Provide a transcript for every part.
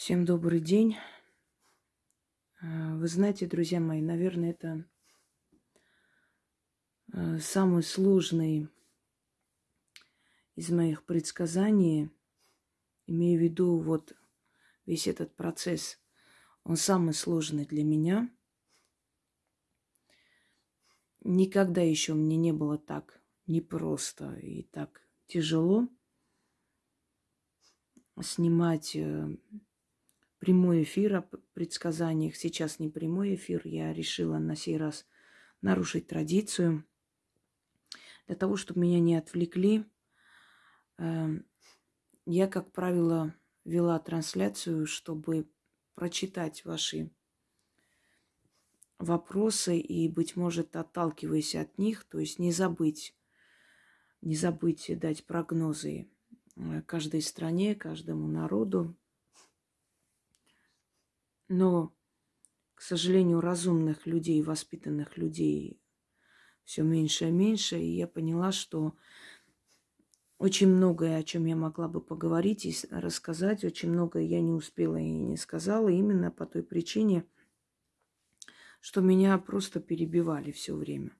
Всем добрый день. А, Вы знаете, друзья мои, наверное, это а, самый сложный из моих предсказаний. Имею в виду вот весь этот процесс. Он самый сложный для меня. Никогда еще мне не было так непросто и так тяжело снимать э, прямой эфир о предсказаниях. Сейчас не прямой эфир. Я решила на сей раз нарушить традицию. Для того, чтобы меня не отвлекли, эм, я, как правило, вела трансляцию, чтобы прочитать ваши вопросы и, быть может, отталкиваясь от них, то есть не забыть, не забыть дать прогнозы э, каждой стране, каждому народу, но, к сожалению, разумных людей, воспитанных людей все меньше и меньше. И я поняла, что очень многое, о чем я могла бы поговорить и рассказать, очень многое я не успела и не сказала, именно по той причине, что меня просто перебивали все время.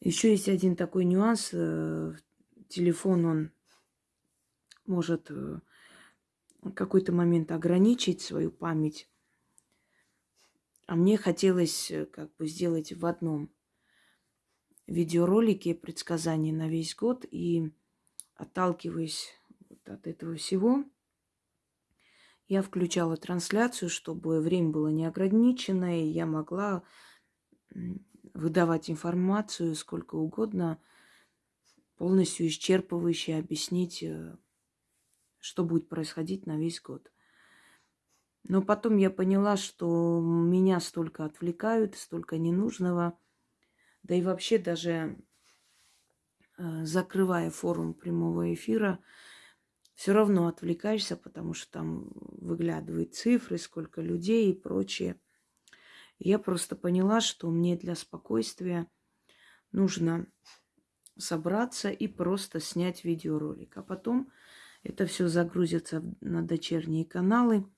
Еще есть один такой нюанс. Э, телефон, он может в э, какой-то момент ограничить свою память а мне хотелось э, как бы сделать в одном видеоролике предсказания на весь год. И отталкиваясь вот от этого всего, я включала трансляцию, чтобы время было неограниченное, и я могла выдавать информацию сколько угодно, полностью исчерпывающе объяснить, э, что будет происходить на весь год. Но потом я поняла, что меня столько отвлекают, столько ненужного. Да и вообще даже э, закрывая форум прямого эфира, все равно отвлекаешься, потому что там выглядывают цифры, сколько людей и прочее. Я просто поняла, что мне для спокойствия нужно собраться и просто снять видеоролик. А потом это все загрузится на дочерние каналы –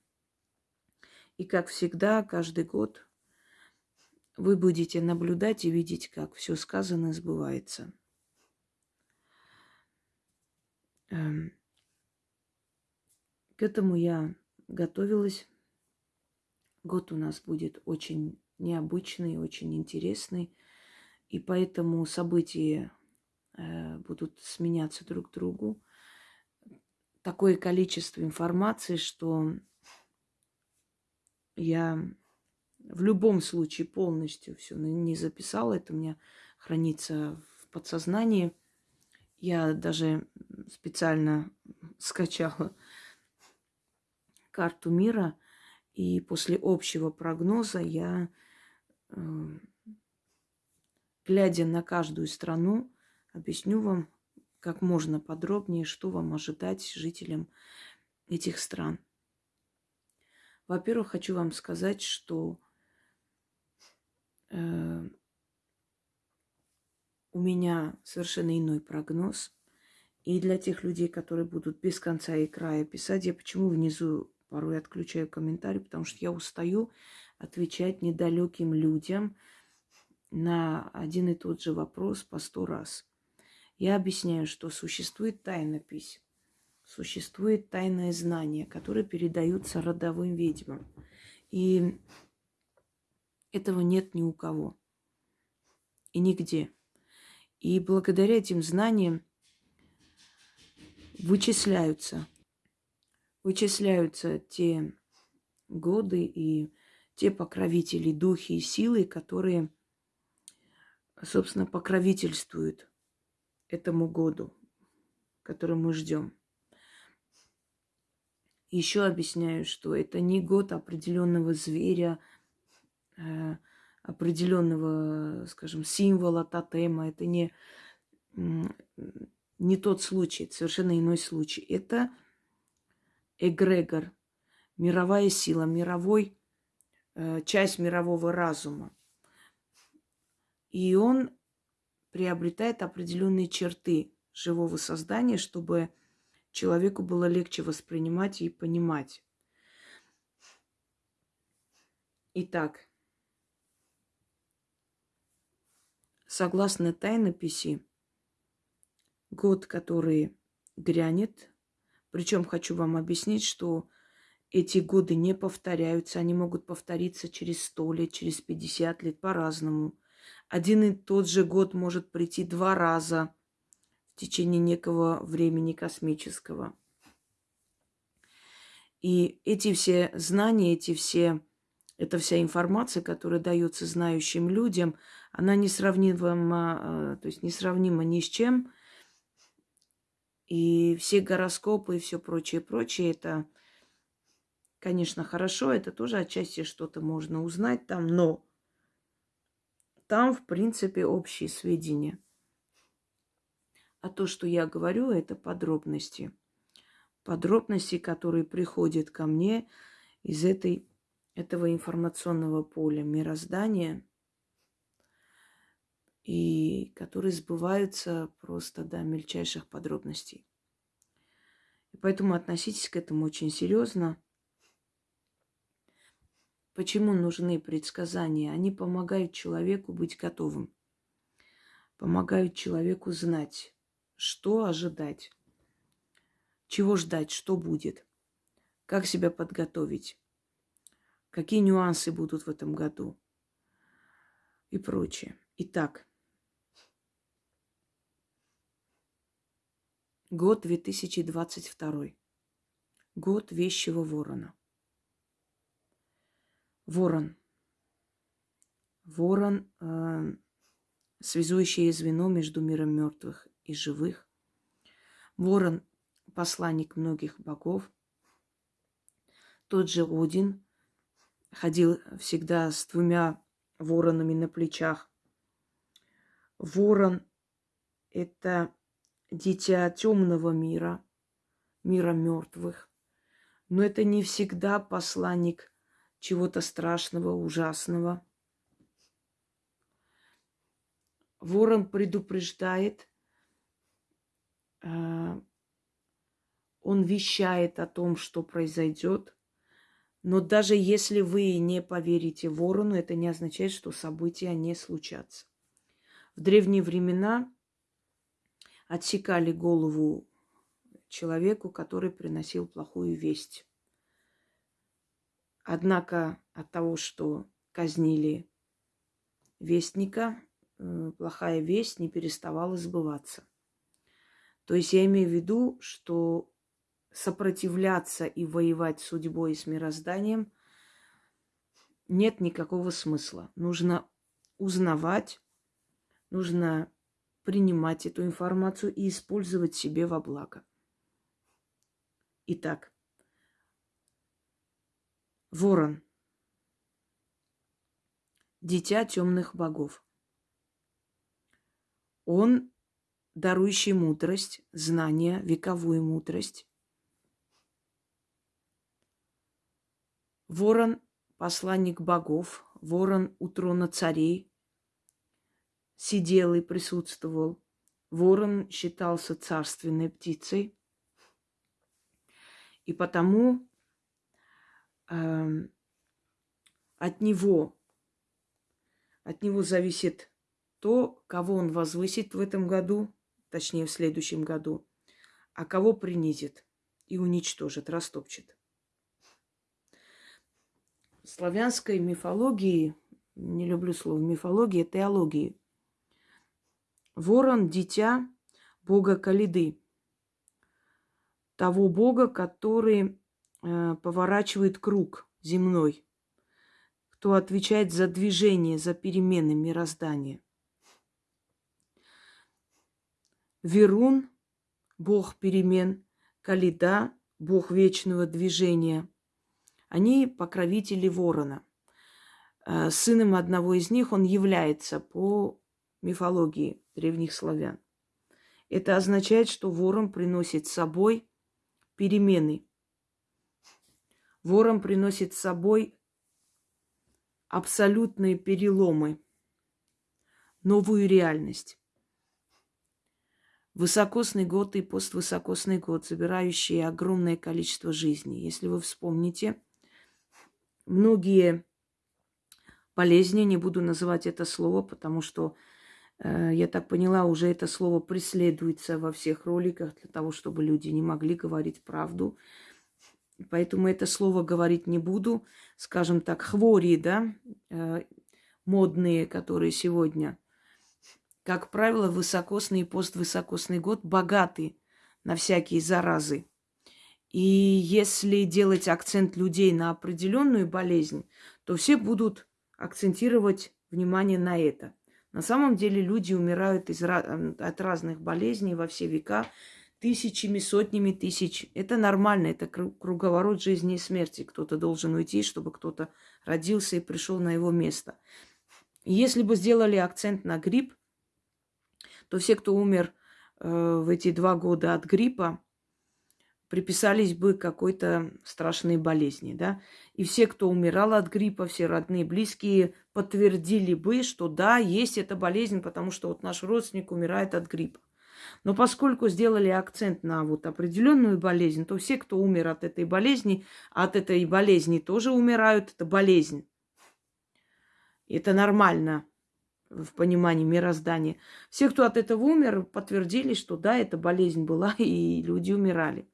и как всегда, каждый год вы будете наблюдать и видеть, как все сказано сбывается. Эм, к этому я готовилась. Год у нас будет очень необычный, очень интересный. И поэтому события э, будут сменяться друг другу. Такое количество информации, что я в любом случае полностью все не записала. Это у меня хранится в подсознании. Я даже специально скачала карту мира. И после общего прогноза я, э, глядя на каждую страну, объясню вам как можно подробнее, что вам ожидать жителям этих стран. Во-первых, хочу вам сказать, что э, у меня совершенно иной прогноз. И для тех людей, которые будут без конца и края писать, я почему внизу порой отключаю комментарии, потому что я устаю отвечать недалеким людям на один и тот же вопрос по сто раз. Я объясняю, что существует тайнопись существует тайное знание, которое передаются родовым ведьмам. И этого нет ни у кого. И нигде. И благодаря этим знаниям вычисляются, вычисляются те годы и те покровители, духи и силы, которые, собственно, покровительствуют этому году, который мы ждем. Еще объясняю, что это не год определенного зверя, э, определенного, скажем, символа, тотема. Это не, не тот случай, это совершенно иной случай. Это эгрегор, мировая сила, мировой, э, часть мирового разума. И он приобретает определенные черты живого создания, чтобы человеку было легче воспринимать и понимать. Итак, согласно тайнописи, год, который грянет, причем хочу вам объяснить, что эти годы не повторяются, они могут повториться через сто лет, через 50 лет по-разному. Один и тот же год может прийти два раза в течение некого времени космического. И эти все знания, эти все, эта вся информация, которая дается знающим людям, она несравнима, э, то есть несравнима ни с чем. И все гороскопы и все прочее, прочее, это, конечно, хорошо, это тоже отчасти что-то можно узнать там, но там, в принципе, общие сведения. А то, что я говорю, это подробности. Подробности, которые приходят ко мне из этой, этого информационного поля мироздания и которые сбываются просто до мельчайших подробностей. И поэтому относитесь к этому очень серьезно. Почему нужны предсказания? Они помогают человеку быть готовым, помогают человеку знать, что ожидать, чего ждать, что будет, как себя подготовить, какие нюансы будут в этом году и прочее. Итак, год 2022. Год вещего ворона. Ворон. Ворон э, связующее звено между миром мертвых и живых. Ворон – посланник многих богов. Тот же Один ходил всегда с двумя воронами на плечах. Ворон – это дитя темного мира, мира мертвых. Но это не всегда посланник чего-то страшного, ужасного. Ворон предупреждает, он вещает о том, что произойдет. Но даже если вы не поверите ворону, это не означает, что события не случатся. В древние времена отсекали голову человеку, который приносил плохую весть. Однако от того, что казнили вестника, э, плохая весть не переставала сбываться. То есть я имею в виду, что сопротивляться и воевать с судьбой и с мирозданием нет никакого смысла. Нужно узнавать, нужно принимать эту информацию и использовать себе во благо. Итак, Ворон. Дитя темных богов. Он, дарующий мудрость, знания, вековую мудрость. Ворон – посланник богов, ворон у трона царей, сидел и присутствовал. Ворон считался царственной птицей. И потому э, от него, от него зависит то, кого он возвысит в этом году, точнее в следующем году, а кого принизит и уничтожит, растопчет. В славянской мифологии, не люблю слово мифология, теологии, ворон – дитя бога Калиды, того бога, который Э, поворачивает круг земной, кто отвечает за движение, за перемены мироздания. Верун – бог перемен, Калида – бог вечного движения. Они покровители ворона. Э, сыном одного из них он является по мифологии древних славян. Это означает, что ворон приносит с собой перемены – Ворон приносит с собой абсолютные переломы, новую реальность. Высокосный год и поствысокосный год, забирающие огромное количество жизней. Если вы вспомните, многие болезни, не буду называть это слово, потому что, э, я так поняла, уже это слово преследуется во всех роликах для того, чтобы люди не могли говорить правду. Поэтому это слово говорить не буду. Скажем так, хвори, да, э, модные, которые сегодня, как правило, высокосный и поствысокосный год богаты на всякие заразы. И если делать акцент людей на определенную болезнь, то все будут акцентировать внимание на это. На самом деле люди умирают из, от разных болезней во все века тысячами, сотнями тысяч. Это нормально, это круговорот жизни и смерти. Кто-то должен уйти, чтобы кто-то родился и пришел на его место. Если бы сделали акцент на грипп, то все, кто умер э, в эти два года от гриппа, приписались бы какой-то страшной болезни, да. И все, кто умирал от гриппа, все родные, близкие подтвердили бы, что да, есть эта болезнь, потому что вот наш родственник умирает от гриппа. Но поскольку сделали акцент на вот определенную болезнь, то все, кто умер от этой болезни, от этой болезни тоже умирают. Это болезнь. Это нормально в понимании мироздания. Все, кто от этого умер, подтвердили, что да, эта болезнь была, и люди умирали.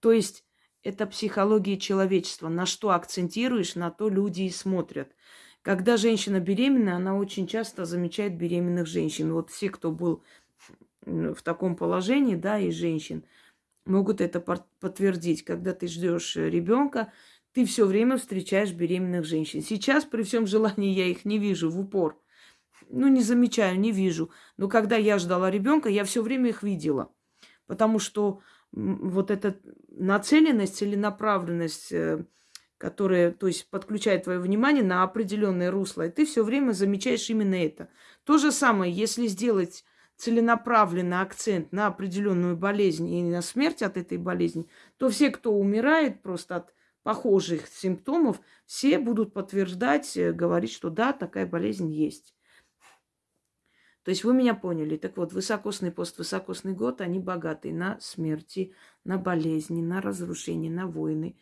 То есть это психология человечества. На что акцентируешь, на то люди и смотрят. Когда женщина беременна, она очень часто замечает беременных женщин. Вот все, кто был в таком положении, да, и женщин, могут это подтвердить. Когда ты ждешь ребенка, ты все время встречаешь беременных женщин. Сейчас при всем желании я их не вижу в упор. Ну, не замечаю, не вижу. Но когда я ждала ребенка, я все время их видела. Потому что вот эта нацеленность, целенаправленность, э, которая, то есть, подключает твое внимание на определенное русло, и ты все время замечаешь именно это. То же самое, если сделать целенаправленный акцент на определенную болезнь и на смерть от этой болезни, то все, кто умирает просто от похожих симптомов, все будут подтверждать, э, говорить, что да, такая болезнь есть. То есть вы меня поняли. Так вот, высокосный поствысокосный год, они богаты на смерти, на болезни, на разрушения, на войны.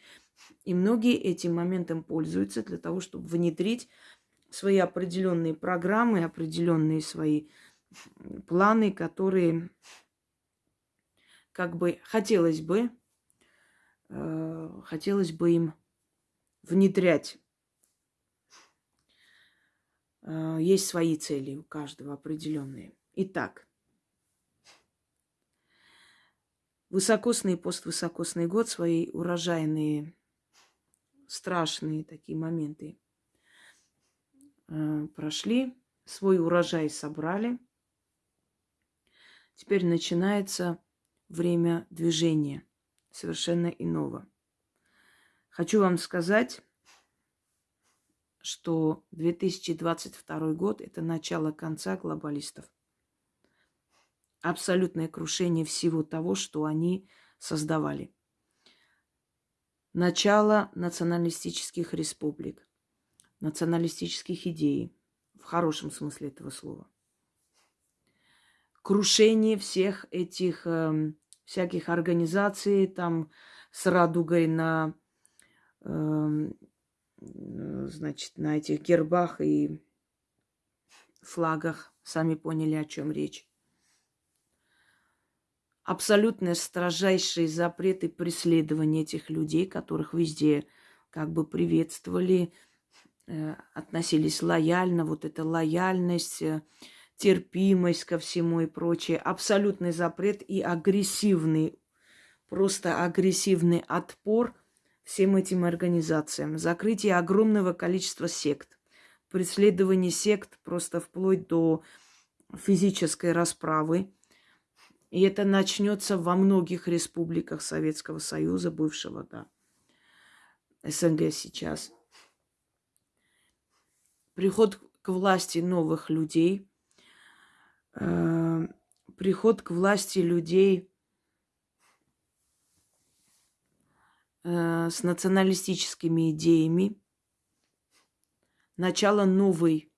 И многие этим моментом пользуются для того, чтобы внедрить свои определенные программы, определенные свои планы, которые как бы хотелось бы, э, хотелось бы им внедрять есть свои цели у каждого определенные. Итак, высокосный поствысокосный год, свои урожайные, страшные такие моменты э, прошли, свой урожай собрали. Теперь начинается время движения совершенно иного. Хочу вам сказать, что 2022 год – это начало конца глобалистов. Абсолютное крушение всего того, что они создавали. Начало националистических республик, националистических идей, в хорошем смысле этого слова. Крушение всех этих э, всяких организаций, там с радугой на э, значит, на этих гербах и флагах. Сами поняли, о чем речь. Абсолютно строжайшие запреты преследования этих людей, которых везде как бы приветствовали, э, относились лояльно. Вот эта лояльность, э, терпимость ко всему и прочее. Абсолютный запрет и агрессивный, просто агрессивный отпор – всем этим организациям, закрытие огромного количества сект, преследование сект просто вплоть до физической расправы. И это начнется во многих республиках Советского Союза, бывшего, да, СНГ сейчас. Приход к власти новых людей, э, приход к власти людей, э, с националистическими идеями, начало новой,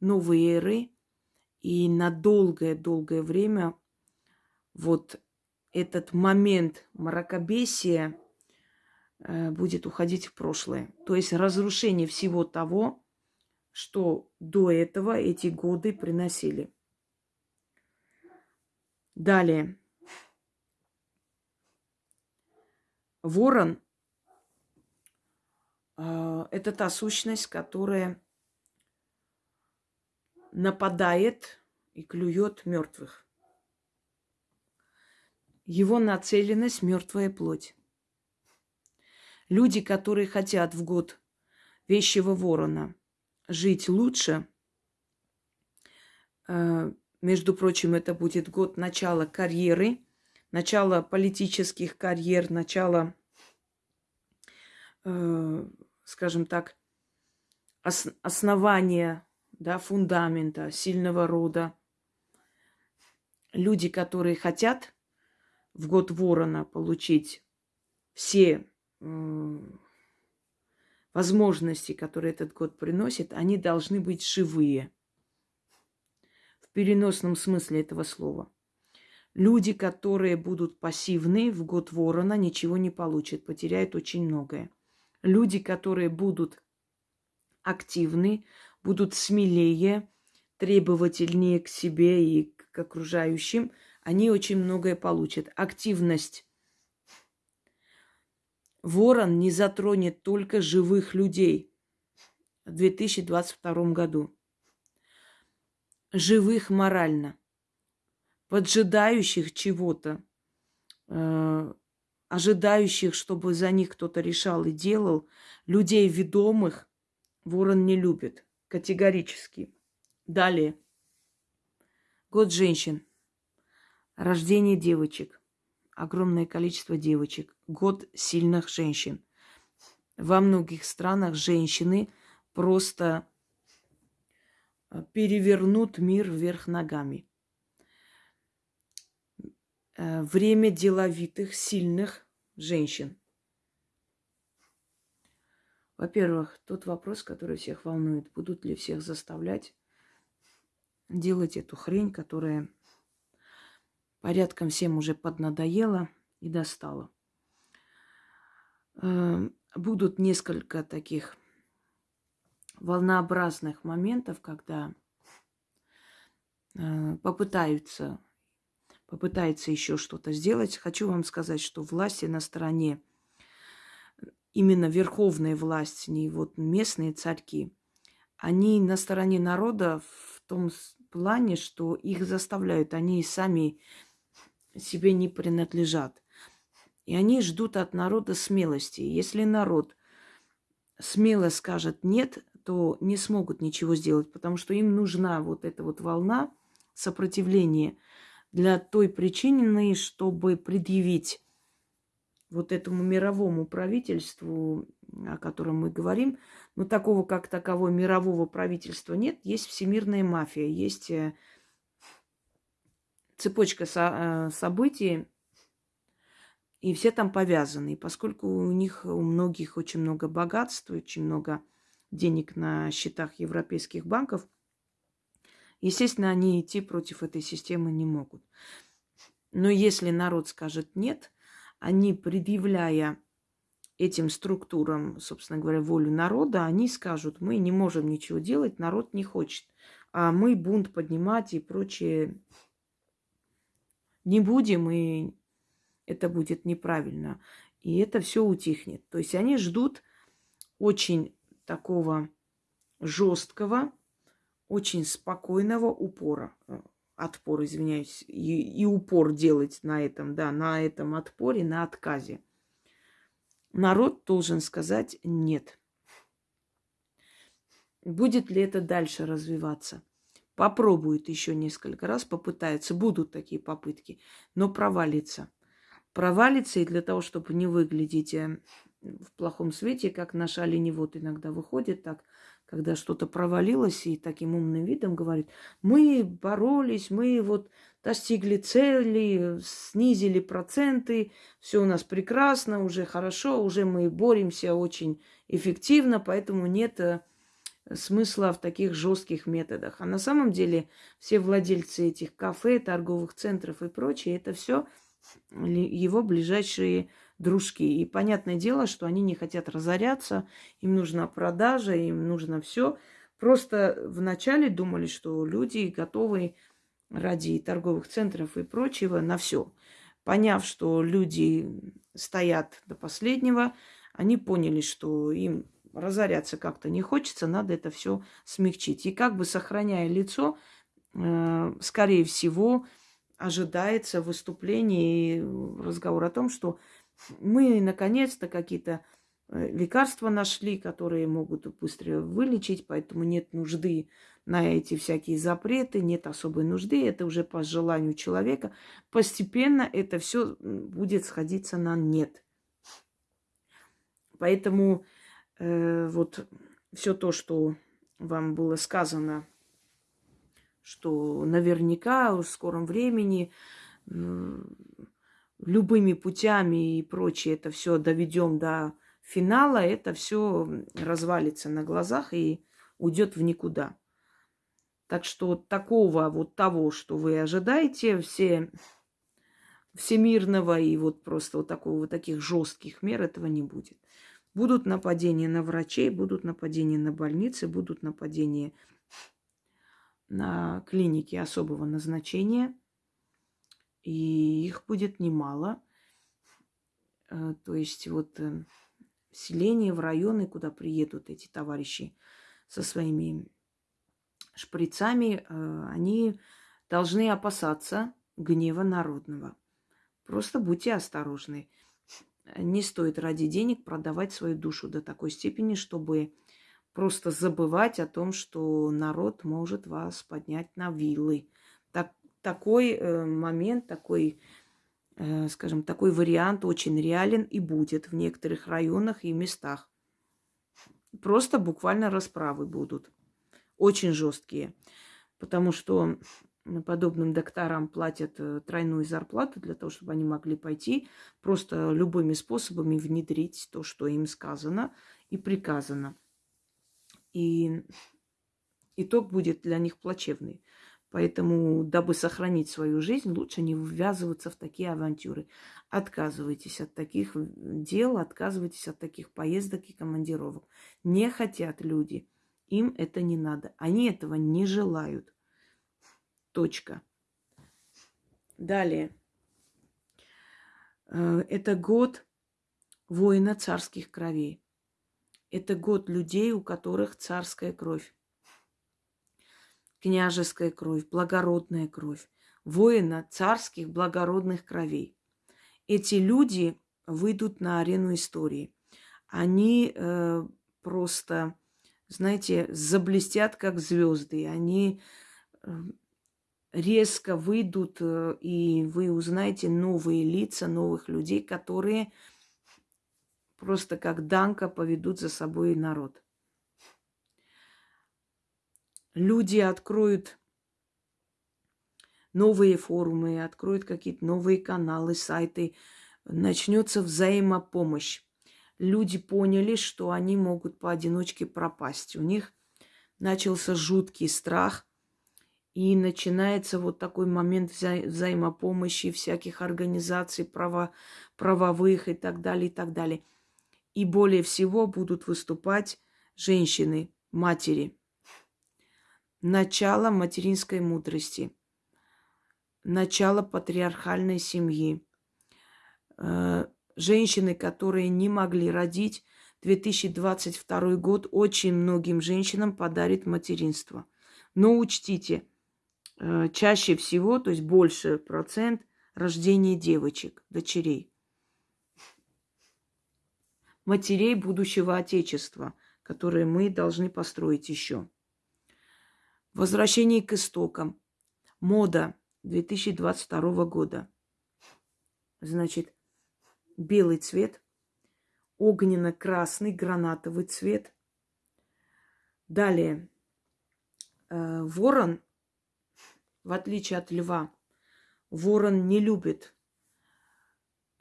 новой эры, и на долгое-долгое время вот этот момент мракобесия э, будет уходить в прошлое. То есть разрушение всего того, что до этого эти годы приносили. Далее. Ворон э, это та сущность, которая нападает и клюет мертвых. Его нацеленность мертвая плоть. Люди, которые хотят в год вещего ворона жить лучше, э, между прочим, это будет год начала карьеры, начала политических карьер, начала, э, скажем так, основания, да, фундамента, сильного рода. Люди, которые хотят в год ворона получить все возможности, которые этот год приносит, они должны быть живые. В переносном смысле этого слова. Люди, которые будут пассивны в год ворона, ничего не получат, потеряют очень многое. Люди, которые будут активны, будут смелее, требовательнее к себе и к окружающим, они очень многое получат. Активность Ворон не затронет только живых людей в 2022 году. Живых морально, поджидающих чего-то, э, ожидающих, чтобы за них кто-то решал и делал, людей ведомых ворон не любит категорически. Далее. Год женщин. Рождение девочек огромное количество девочек. Год сильных женщин. Во многих странах женщины просто э, перевернут мир вверх ногами. Э, время деловитых, сильных женщин. Во-первых, тот вопрос, который всех волнует, будут ли всех заставлять делать эту хрень, которая порядком всем уже поднадоело и достало. Эм, будут несколько таких волнообразных моментов, когда э, попытаются, попытается еще что-то сделать. Хочу вам сказать, что власти на стороне, именно верховная власть, не вот местные царьки, они на стороне народа в том плане, что их заставляют, они сами себе не принадлежат. И они ждут от народа смелости. Если народ смело скажет нет, то не смогут ничего сделать, потому что им нужна вот эта вот волна сопротивления для той причины, чтобы предъявить вот этому мировому правительству, о котором мы говорим, но такого как такового мирового правительства нет, есть всемирная мафия, есть э, цепочка со- э, событий, и все там повязаны. И поскольку у них, у многих очень много богатства, очень много денег на счетах европейских банков, естественно, они идти против этой системы не могут. Но если народ скажет нет, они, предъявляя этим структурам, собственно говоря, волю народа, они скажут, мы не можем ничего делать, народ не хочет, а мы бунт поднимать и прочее не будем, и это будет неправильно. И это все утихнет. То есть они ждут очень такого жесткого, очень спокойного упора. Э, отпор, извиняюсь. И, и упор делать на этом, да, на этом отпоре, на отказе. Народ должен сказать нет. Будет ли это дальше развиваться? попробует еще несколько раз, попытается, будут такие попытки, но провалится. Провалится, и для того, чтобы не выглядеть э, в плохом свете, как наш оленевод иногда выходит так, когда что-то провалилось и таким умным видом говорит, мы боролись, мы вот достигли цели, снизили проценты, все у нас прекрасно, уже хорошо, уже мы боремся очень эффективно, поэтому нет э, смысла в таких жестких методах. А на самом деле все владельцы этих кафе, торговых центров и прочее, это все его ближайшие дружки. И понятное дело, что они не хотят разоряться, им нужна продажа, им нужно все. Просто вначале думали, что люди готовы ради торговых центров и прочего на все. Поняв, что люди стоят до последнего, они поняли, что им разоряться как-то не хочется, надо это все смягчить. И как бы сохраняя лицо, э, скорее всего, ожидается выступление и разговор о том, что мы наконец-то какие-то э, лекарства нашли, которые могут быстро вылечить, поэтому нет нужды на эти всякие запреты, нет особой нужды, это уже по желанию человека. Постепенно это все будет сходиться на нет. Поэтому э, вот все то, что вам было сказано, что наверняка в скором времени любыми путями и прочее это все доведем до финала, это все развалится на глазах и уйдет в никуда. Так что такого вот того, что вы ожидаете, все всемирного и вот просто вот такого вот таких жестких мер этого не будет. Будут нападения на врачей, будут нападения на больницы, будут нападения на клиники особого назначения. И их будет немало. Э, то есть вот э, селения, в районы, куда приедут эти товарищи со своими шприцами, э, они должны опасаться гнева народного. Просто будьте осторожны. Не стоит ради денег продавать свою душу до такой степени, чтобы просто забывать о том, что народ может вас поднять на вилы. Так, такой э, момент, такой, э, скажем, такой вариант очень реален и будет в некоторых районах и местах. Просто буквально расправы будут очень жесткие, потому что подобным докторам платят э, тройную зарплату для того, чтобы они могли пойти просто любыми способами внедрить то, что им сказано и приказано. И итог будет для них плачевный. Поэтому, дабы сохранить свою жизнь, лучше не ввязываться в такие авантюры. Отказывайтесь от таких дел, отказывайтесь от таких поездок и командировок. Не хотят люди – им это не надо. Они этого не желают. Точка. Далее. Э, это год воина царских кровей. Это год людей, у которых царская кровь, княжеская кровь, благородная кровь, воина царских благородных кровей. Эти люди выйдут на арену истории. Они э, просто знаете, заблестят как звезды. Они эм, резко выйдут, э, и вы узнаете новые лица новых людей, которые просто как Данка поведут за собой народ. Люди откроют новые форумы, откроют какие-то новые каналы, сайты, начнется взаимопомощь люди поняли, что они могут поодиночке пропасть. У них начался жуткий страх, и начинается вот такой момент вза- взаимопомощи всяких организаций право- правовых и так далее, и так далее. И более всего будут выступать женщины, матери. Начало материнской мудрости, начало патриархальной семьи, э, женщины, которые не могли родить, 2022 год очень многим женщинам подарит материнство. Но учтите, э, чаще всего, то есть больше процент рождения девочек, дочерей. Матерей будущего Отечества, которые мы должны построить еще. Возвращение к истокам. Мода 2022 года. Значит, белый цвет, огненно-красный гранатовый цвет. Далее, э, ворон, в отличие от льва, ворон не любит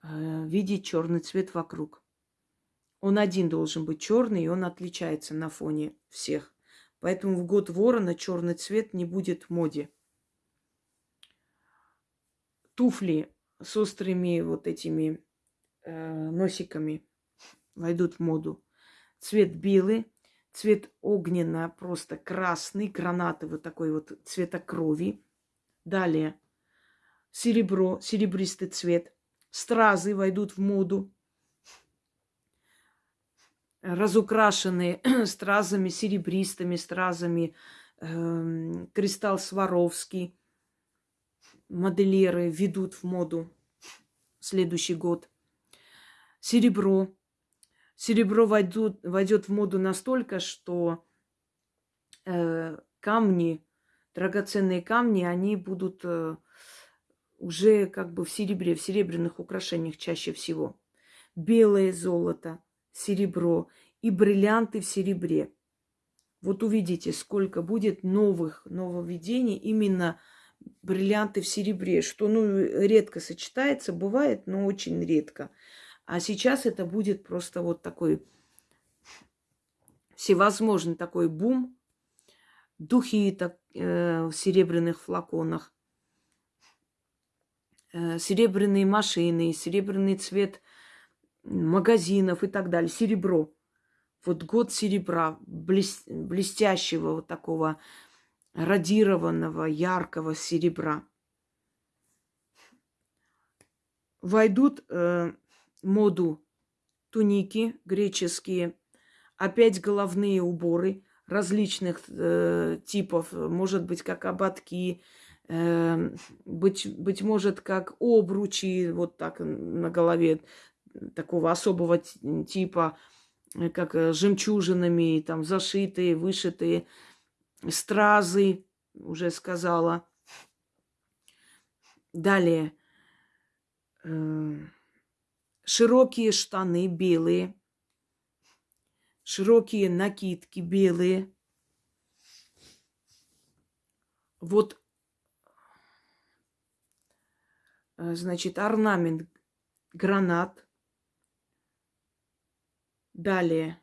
э, видеть черный цвет вокруг. Он один должен быть черный, и он отличается на фоне всех. Поэтому в год ворона черный цвет не будет в моде. Туфли с острыми вот этими э, носиками войдут в моду. Цвет белый, цвет огненно, просто красный, гранатовый такой вот цвета крови. Далее серебро, серебристый цвет. Стразы войдут в моду. Разукрашенные стразами, серебристыми стразами. Э, кристалл Сваровский. Модельеры ведут в моду следующий год. Серебро. Серебро войдут, войдет в моду настолько, что э, камни, драгоценные камни, они будут э, уже как бы в серебре, в серебряных украшениях чаще всего. Белое золото, серебро и бриллианты в серебре. Вот увидите, сколько будет новых нововведений именно бриллианты в серебре, что ну редко сочетается, бывает, но очень редко. А сейчас это будет просто вот такой всевозможный такой бум. Духи так, э, в серебряных флаконах, э, серебряные машины, серебряный цвет магазинов и так далее. Серебро. Вот год серебра, блес, блестящего вот такого радированного, яркого серебра. Войдут э, моду туники греческие, опять головные уборы различных э, типов, может быть, как ободки, э, быть, быть может, как обручи, вот так на голове такого особого типа, э, как э, жемчужинами, там зашитые, вышитые, стразы, уже сказала. Далее. Э, широкие штаны белые, широкие накидки белые. Вот, значит, орнамент гранат. Далее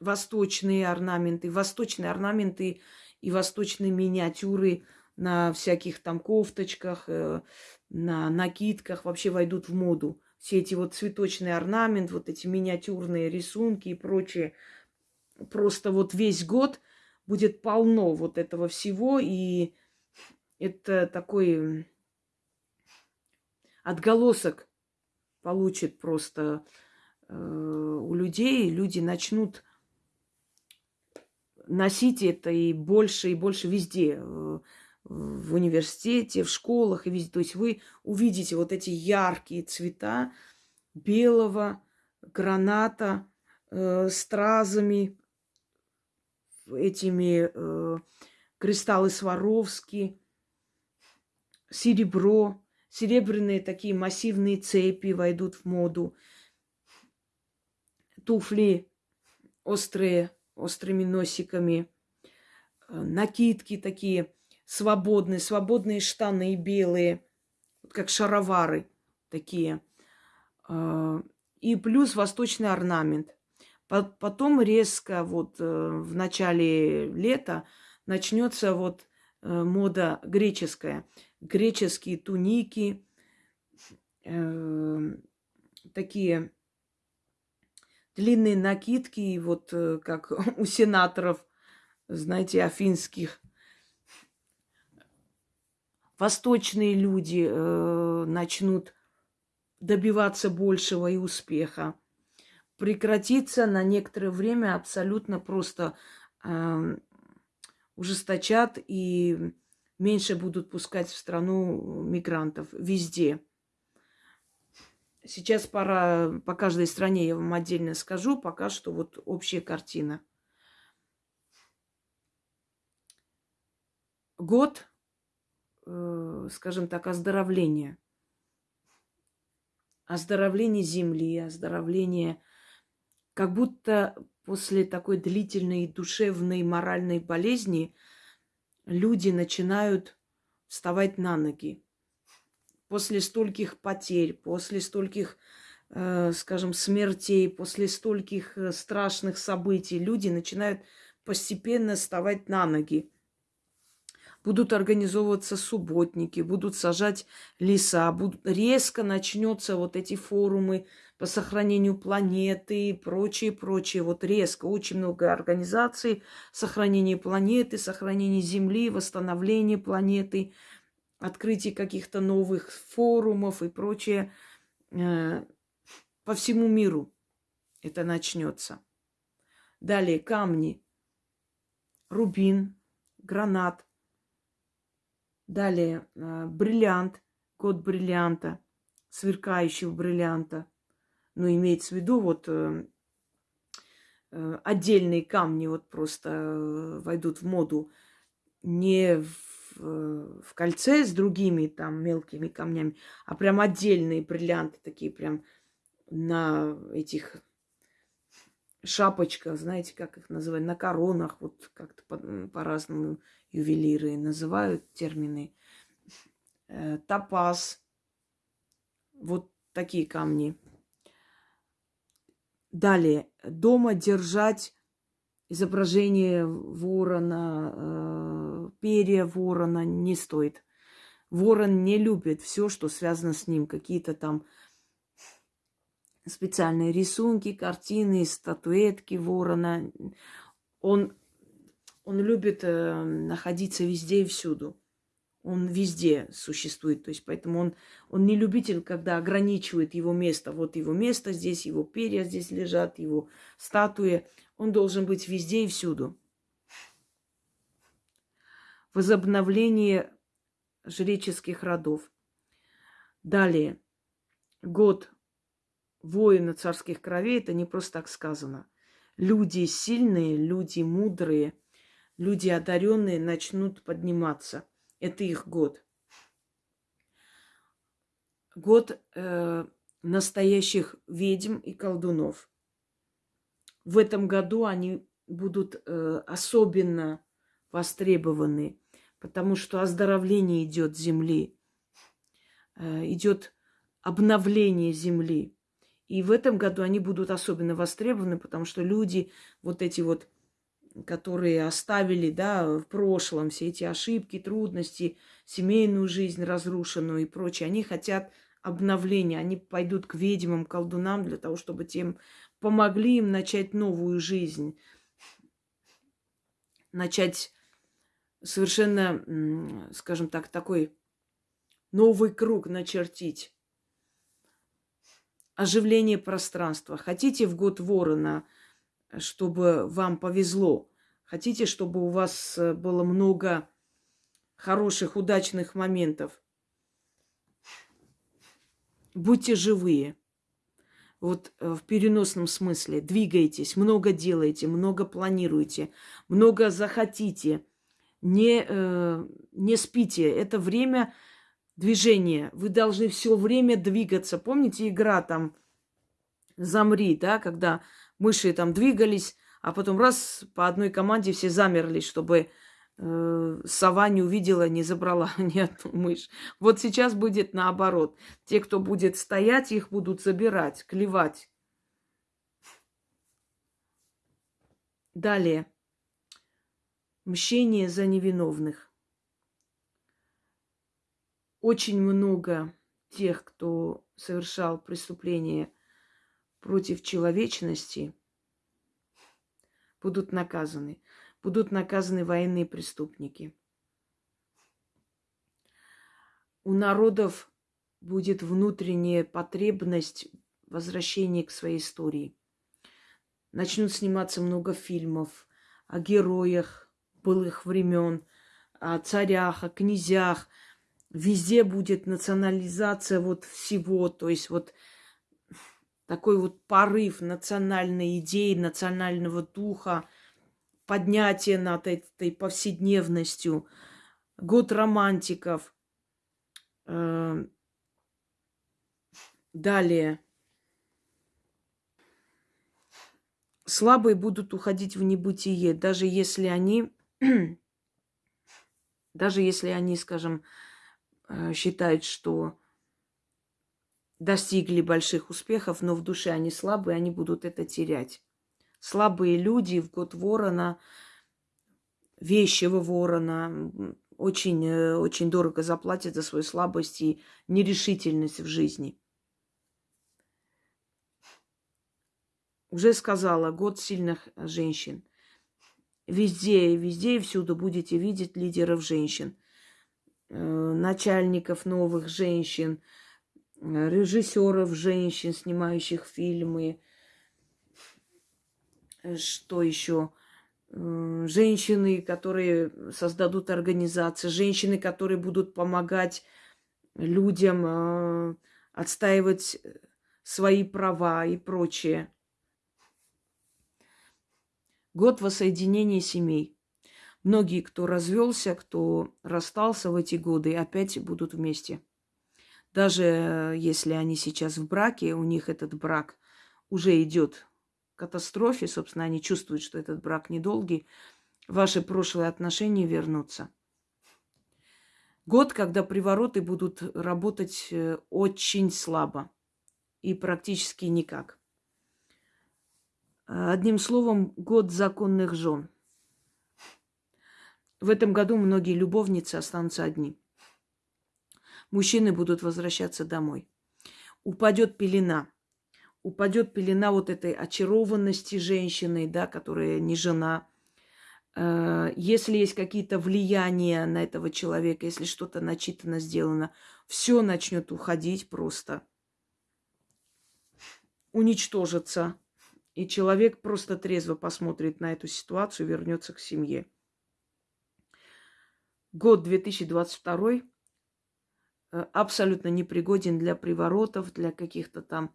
восточные орнаменты, восточные орнаменты и восточные миниатюры на всяких там кофточках, э, на накидках вообще войдут в моду. Все эти вот цветочный орнамент, вот эти миниатюрные рисунки и прочее. Просто вот весь год будет полно вот этого всего. И это такой отголосок получит просто у людей. Люди начнут носить это и больше, и больше везде. Э, в университете, в школах и везде. То есть вы увидите вот эти яркие цвета белого, граната, э, стразами, этими э, кристаллы Сваровски, серебро, серебряные такие массивные цепи войдут в моду, туфли острые, острыми носиками, э, накидки такие свободные, свободные штаны белые, как шаровары такие. А, и плюс восточный орнамент. Потом резко вот э, в начале лета начнется вот э, мода греческая. Греческие туники, э, такие длинные накидки, вот как у сенаторов, знаете, афинских восточные люди э, начнут добиваться большего и успеха. Прекратится на некоторое время абсолютно просто э, ужесточат и меньше будут пускать в страну мигрантов везде. Сейчас пора по каждой стране я вам отдельно скажу, пока что вот общая картина. Год э, скажем так, оздоровления. Оздоровление земли, оздоровление, как будто после такой длительной душевной, моральной болезни люди начинают вставать на ноги. После стольких потерь, после стольких, э, скажем, смертей, после стольких э, страшных событий люди начинают постепенно вставать на ноги будут организовываться субботники, будут сажать леса, будут, резко начнется вот эти форумы по сохранению планеты и прочее, прочее. Вот резко очень много организаций сохранения планеты, сохранения Земли, восстановления планеты, открытие каких-то новых форумов и прочее. Э, по всему миру это начнется. Далее камни. Рубин, гранат. Далее э, бриллиант, код бриллианта, сверкающего бриллианта. Но имеется в виду вот э, отдельные камни вот просто войдут в моду не в, в кольце с другими там мелкими камнями, а прям отдельные бриллианты такие прям на этих шапочках, знаете, как их называют, на коронах, вот как-то по- по-разному ювелиры называют термины. Э, топаз, вот такие камни. Далее, дома держать изображение ворона, э, перья ворона не стоит. Ворон не любит все, что связано с ним, какие-то там специальные рисунки, картины, статуэтки ворона. Он, он любит э, находиться везде и всюду. Он везде существует. То есть поэтому он, он не любитель, когда ограничивает его место. Вот его место здесь, его перья здесь лежат, его статуи. Он должен быть везде и всюду. Возобновление жреческих родов. Далее. Год воина царских кровей, это не просто так сказано. Люди сильные, люди мудрые, люди одаренные начнут подниматься. Это их год. Год э, настоящих ведьм и колдунов. В этом году они будут э, особенно востребованы, потому что оздоровление идет земли, э, идет обновление земли. И в этом году они будут особенно востребованы, потому что люди, вот эти вот, которые оставили, да, в прошлом все эти ошибки, трудности, семейную жизнь разрушенную и прочее, они хотят обновления, они пойдут к ведьмам, колдунам для того, чтобы тем помогли им начать новую жизнь, начать совершенно, скажем так, такой новый круг начертить оживление пространства. Хотите в год ворона, чтобы вам повезло. Хотите, чтобы у вас э, было много хороших, удачных моментов. Будьте живые. Вот э, в переносном смысле. Двигайтесь, много делайте, много планируйте, много захотите. Не, э, не спите. Это время движение. Вы должны все время двигаться. Помните игра там «Замри», да, когда мыши там двигались, а потом раз по одной команде все замерли, чтобы сова не увидела, не забрала ни одну мышь. Вот сейчас будет наоборот. Те, кто будет стоять, их будут забирать, клевать. Далее. Мщение за невиновных очень много тех, кто совершал преступления против человечности, будут наказаны. Будут наказаны военные преступники. У народов будет внутренняя потребность возвращения к своей истории. Начнут сниматься много фильмов о героях былых времен, о царях, о князях – везде будет национализация вот всего, то есть вот такой вот порыв национальной идеи, национального духа, поднятие над этой повседневностью, год романтиков. Э, далее. Слабые будут уходить в небытие, даже если они, даже если они, скажем, Э, считают, что достигли больших успехов, но в душе они слабые, они будут это терять. Слабые люди в год ворона, вещего ворона, очень, э, очень дорого заплатят за свою слабость и нерешительность в жизни. Уже сказала, год сильных женщин. Везде, везде и всюду будете видеть лидеров женщин, э, начальников новых женщин, э, режиссеров женщин, снимающих фильмы. Э, что еще? Женщины, которые создадут организации, женщины, которые будут помогать людям отстаивать свои права и прочее. Год воссоединения семей. Многие, кто развелся, кто расстался в эти годы, опять будут вместе. Даже э, если они сейчас в браке, у них этот брак уже идет катастрофе, собственно, они чувствуют, что этот брак недолгий, ваши прошлые отношения вернутся. Год, когда привороты будут работать э, очень слабо и практически никак. Одним словом, год законных жен. В этом году многие любовницы останутся одни. Мужчины будут возвращаться домой. Упадет пелена. Упадет пелена вот этой очарованности женщины, да, которая не жена. Э, если есть какие-то влияния на этого человека, если что-то начитано сделано, все начнет уходить просто. Уничтожится и человек просто трезво посмотрит на эту ситуацию вернется к семье. Год 2022 э, абсолютно непригоден для приворотов, для каких-то там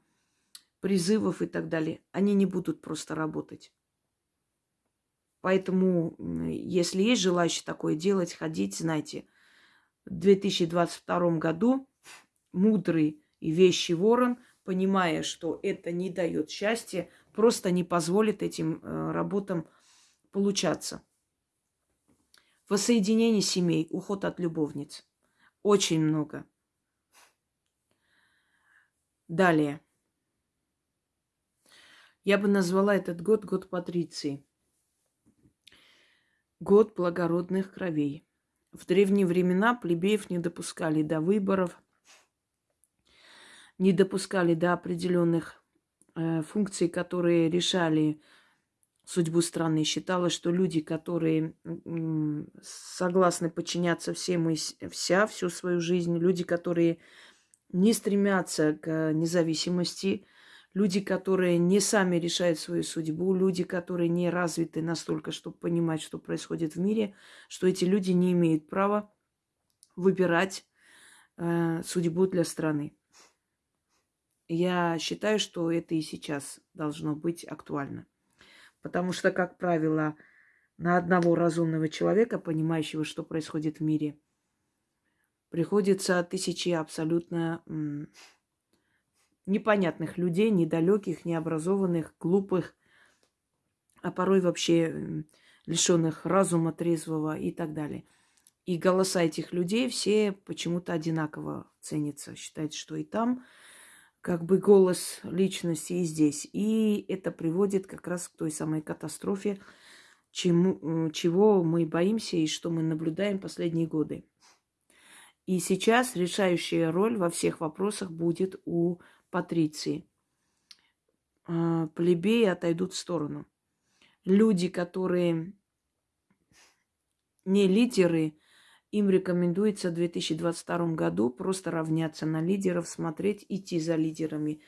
призывов и так далее. Они не будут просто работать. Поэтому, если есть желающие такое делать, ходить, знайте, в 2022 году мудрый и вещий ворон, понимая, что это не дает счастья, просто не позволит этим э, работам получаться. Воссоединение семей, уход от любовниц. Очень много. Далее. Я бы назвала этот год год Патриции. Год благородных кровей. В древние времена плебеев не допускали до выборов, не допускали до определенных Э, функции, которые решали судьбу страны. Считалось, что люди, которые согласны подчиняться всем и вся всю свою жизнь, люди, которые не стремятся к независимости, люди, которые не сами решают свою судьбу, люди, которые не развиты настолько, чтобы понимать, что происходит в мире, что эти люди не имеют права выбирать э, судьбу для страны. Я считаю, что это и сейчас должно быть актуально. Потому что, как правило, на одного разумного человека, понимающего, что происходит в мире, приходится тысячи абсолютно непонятных людей, недалеких, необразованных, глупых, а порой вообще лишенных разума трезвого и так далее. И голоса этих людей все почему-то одинаково ценятся. Считается, что и там как бы голос личности и здесь. И это приводит как раз к той самой катастрофе, чему, чего мы боимся и что мы наблюдаем последние годы. И сейчас решающая роль во всех вопросах будет у Патриции. А, плебеи отойдут в сторону. Люди, которые не лидеры, им рекомендуется в 2022 году просто равняться на лидеров, смотреть, идти за лидерами.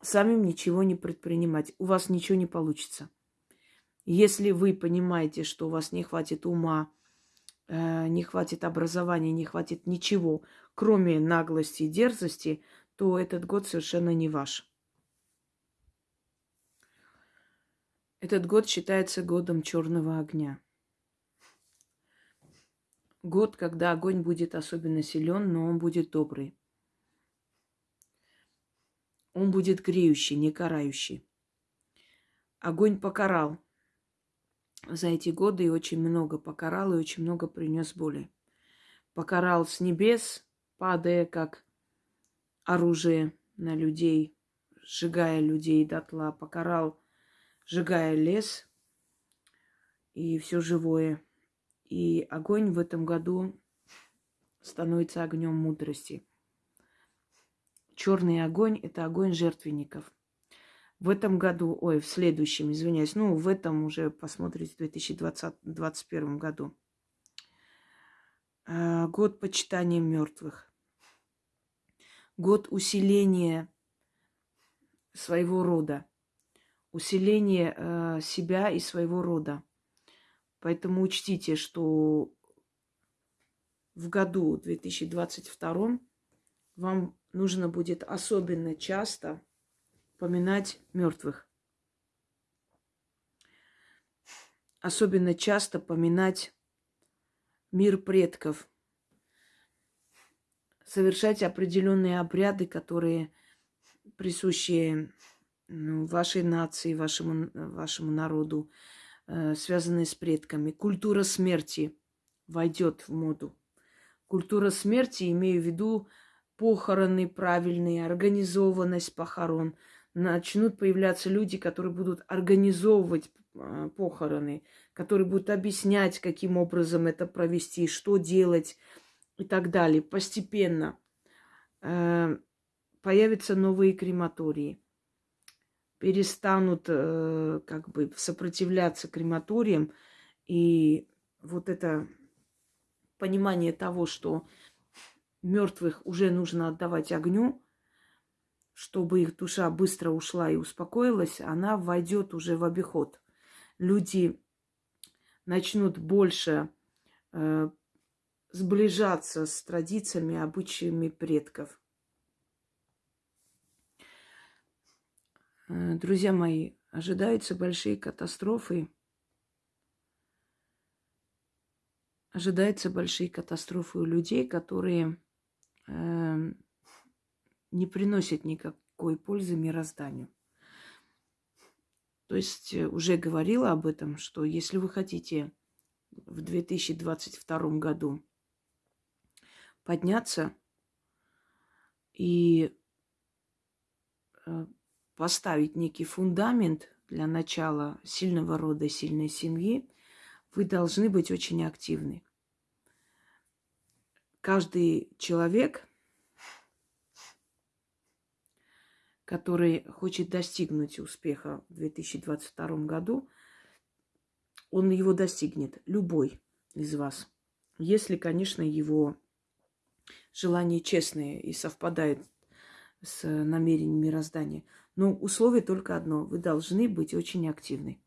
Самим ничего не предпринимать. У вас ничего не получится. Если вы понимаете, что у вас не хватит ума, э, не хватит образования, не хватит ничего, кроме наглости и дерзости, то этот год совершенно не ваш. Этот год считается годом черного огня год, когда огонь будет особенно силен, но он будет добрый. Он будет греющий, не карающий. Огонь покарал за эти годы и очень много покарал, и очень много принес боли. Покарал с небес, падая как оружие на людей, сжигая людей дотла. Покарал, сжигая лес и все живое – и огонь в этом году становится огнем мудрости. Черный огонь – это огонь жертвенников. В этом году, ой, в следующем, извиняюсь, ну, в этом уже посмотрите, в 2021 году. А, год почитания мертвых. Год усиления своего рода. Усиления э, себя и своего рода. Поэтому учтите, что в году 2022 вам нужно будет особенно часто поминать мертвых. Особенно часто поминать мир предков. Совершать определенные обряды, которые присущи ну, вашей нации, вашему, вашему народу, э, связанные с предками. Культура смерти войдет в моду. Культура смерти, имею в виду похороны правильные, организованность похорон – начнут появляться люди, которые будут организовывать а, похороны, которые будут объяснять, каким образом это провести, что делать и так далее. Постепенно э, появятся новые крематории. Перестанут э, как бы сопротивляться крематориям. И вот это понимание того, что мертвых уже нужно отдавать огню, чтобы их душа быстро ушла и успокоилась, она войдет уже в обиход. Люди начнут больше э, сближаться с традициями, обычаями предков. Э, друзья мои, ожидаются большие катастрофы. Ожидаются большие катастрофы у людей, которые э, не приносит никакой пользы мирозданию. То есть э, уже говорила об этом, что если вы хотите в 2022 году подняться и э, поставить некий фундамент для начала сильного рода, сильной семьи, вы должны быть очень активны. Каждый человек который хочет достигнуть успеха в 2022 году, он его достигнет, любой из вас. Если, конечно, его желание честное и совпадает с намерением мироздания. Но условие только одно. Вы должны быть очень активны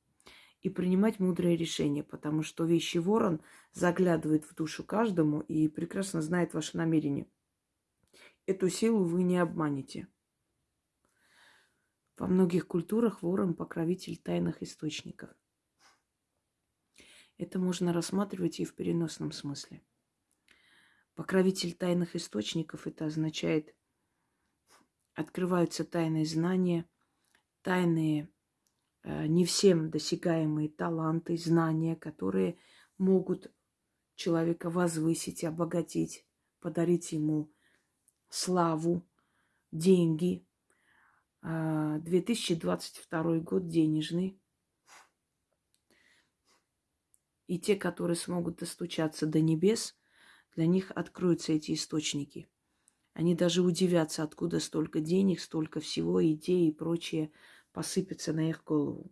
и принимать мудрые решения, потому что вещи ворон заглядывает в душу каждому и прекрасно знает ваше намерение. Эту силу вы не обманете. Во многих культурах ворон – покровитель тайных источников. Это можно рассматривать и в переносном смысле. Покровитель тайных источников – это означает, открываются тайные знания, тайные, э, не всем досягаемые таланты, знания, которые могут человека возвысить, обогатить, подарить ему славу, деньги – 2022 а, год денежный. И те, которые смогут достучаться до небес, для них откроются эти источники. Они даже удивятся, откуда столько денег, столько всего, идей и прочее посыпется на их голову.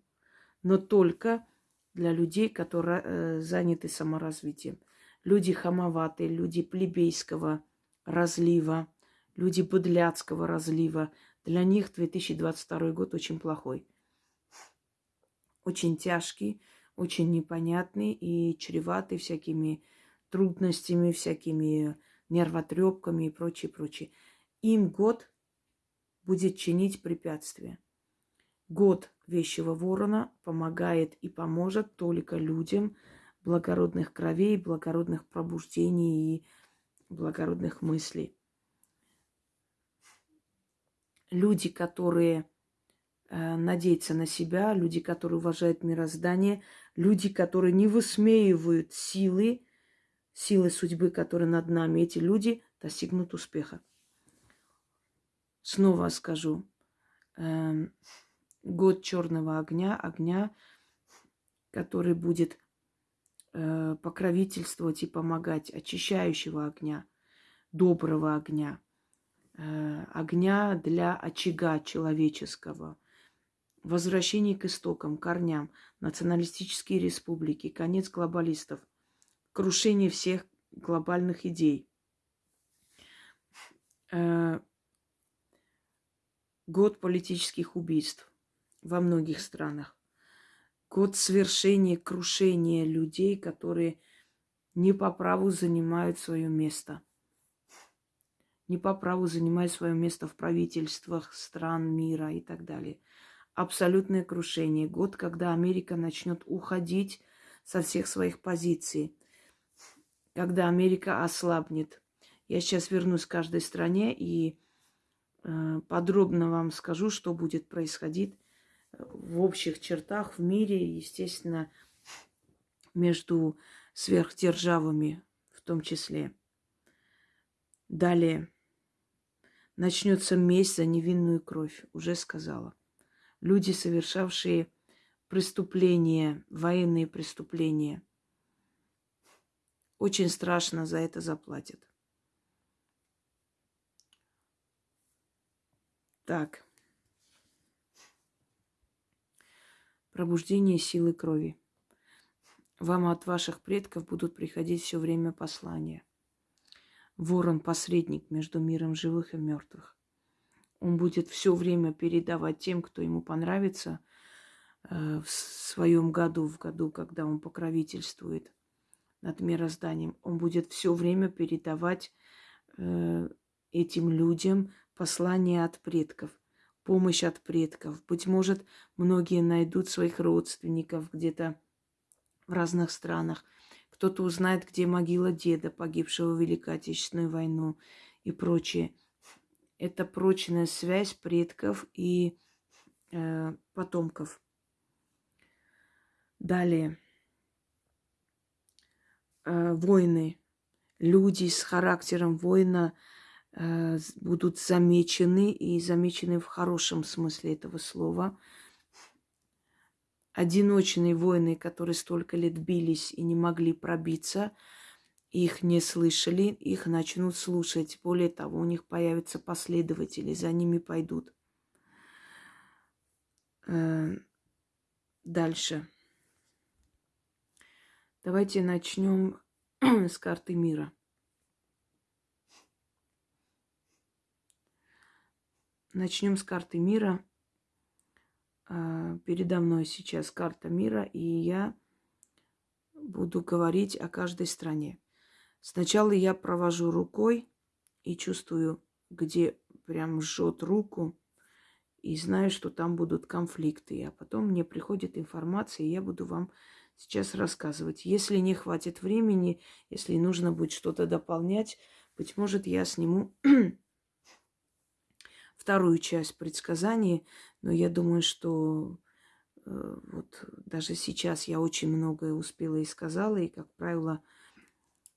Но только для людей, которые э, заняты саморазвитием. Люди хамоватые, люди плебейского разлива, люди быдляцкого разлива – для них 2022 год очень плохой. Очень тяжкий, очень непонятный и чреватый всякими трудностями, всякими нервотрепками и прочее, прочее. Им год будет чинить препятствия. Год вещего ворона помогает и поможет только людям благородных кровей, благородных пробуждений и благородных мыслей люди, которые э, надеются на себя, люди, которые уважают мироздание, люди, которые не высмеивают силы, силы судьбы, которые над нами, эти люди достигнут успеха. Снова скажу, э, год черного огня, огня, который будет э, покровительствовать и помогать, очищающего огня, доброго огня – Э, огня для очага человеческого, возвращение к истокам, корням, националистические республики, конец глобалистов, крушение всех глобальных идей. Э, год политических убийств во многих странах. Год свершения, крушения людей, которые не по праву занимают свое место. Не по праву занимают свое место в правительствах стран мира и так далее. Абсолютное крушение. Год, когда Америка начнет уходить со всех своих позиций. Когда Америка ослабнет. Я сейчас вернусь к каждой стране и э, подробно вам скажу, что будет происходить в общих чертах в мире, естественно, между сверхдержавами в том числе. Далее. Начнется месть за невинную кровь, уже сказала. Люди, совершавшие преступления, военные преступления, очень страшно за это заплатят. Так. Пробуждение силы крови. Вам от ваших предков будут приходить все время послания. Ворон – посредник между миром живых и мертвых. Он будет все время передавать тем, кто ему понравится, э, в своем году, в году, когда он покровительствует над мирозданием. Он будет все время передавать э, этим людям послания от предков помощь от предков. Быть может, многие найдут своих родственников где-то в разных странах. Кто-то узнает, где могила деда, погибшего в Великой Отечественную войну и прочее. Это прочная связь предков и э, потомков. Далее. Э, войны. Люди с характером воина – Э, будут замечены и замечены в хорошем смысле этого слова. Одиночные воины, которые столько лет бились и не могли пробиться, их не слышали, их начнут слушать. Более того, у них появятся последователи, за ними пойдут. Э, дальше. Давайте начнем с карты мира. Начнем с карты мира. А, передо мной сейчас карта мира, и я буду говорить о каждой стране. Сначала я провожу рукой и чувствую, где прям жжет руку, и знаю, что там будут конфликты. А потом мне приходит информация, и я буду вам сейчас рассказывать. Если не хватит времени, если нужно будет что-то дополнять, быть может, я сниму вторую часть предсказаний, но я думаю, что э, вот даже сейчас я очень многое успела и сказала, и, как правило,